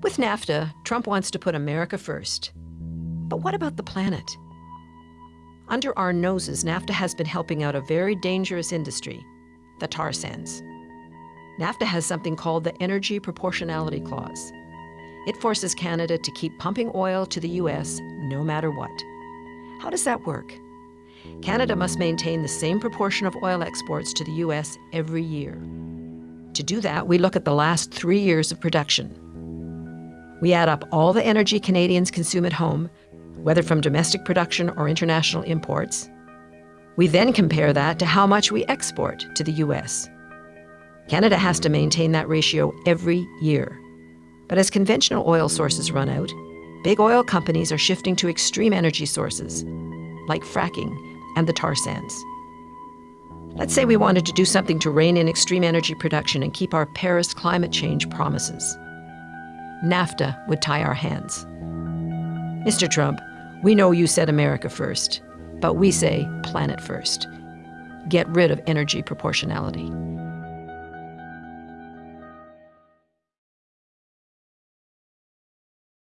With NAFTA, Trump wants to put America first. But what about the planet? Under our noses, NAFTA has been helping out a very dangerous industry, the tar sands. NAFTA has something called the Energy Proportionality Clause. It forces Canada to keep pumping oil to the U.S. no matter what. How does that work? Canada must maintain the same proportion of oil exports to the U.S. every year. To do that, we look at the last three years of production. We add up all the energy Canadians consume at home, whether from domestic production or international imports. We then compare that to how much we export to the U.S. Canada has to maintain that ratio every year. But as conventional oil sources run out, big oil companies are shifting to extreme energy sources, like fracking and the tar sands. Let's say we wanted to do something to rein in extreme energy production and keep our Paris climate change promises. NAFTA would tie our hands. Mr. Trump, we know you said America first, but we say planet first. Get rid of energy proportionality.